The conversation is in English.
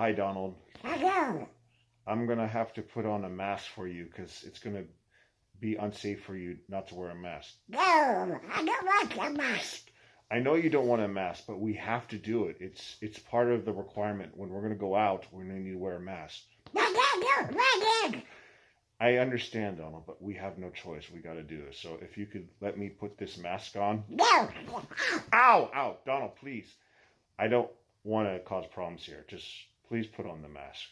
Hi, Donald. Hello. I'm gonna have to put on a mask for you because it's gonna be unsafe for you not to wear a mask. No, I don't want a mask. I know you don't want a mask, but we have to do it. It's it's part of the requirement. When we're gonna go out, we're gonna need to wear a mask. No, no, no, in. I understand, Donald, but we have no choice. We got to do this. So if you could let me put this mask on. No. Ow, ow, Donald, please. I don't want to cause problems here. Just please put on the mask.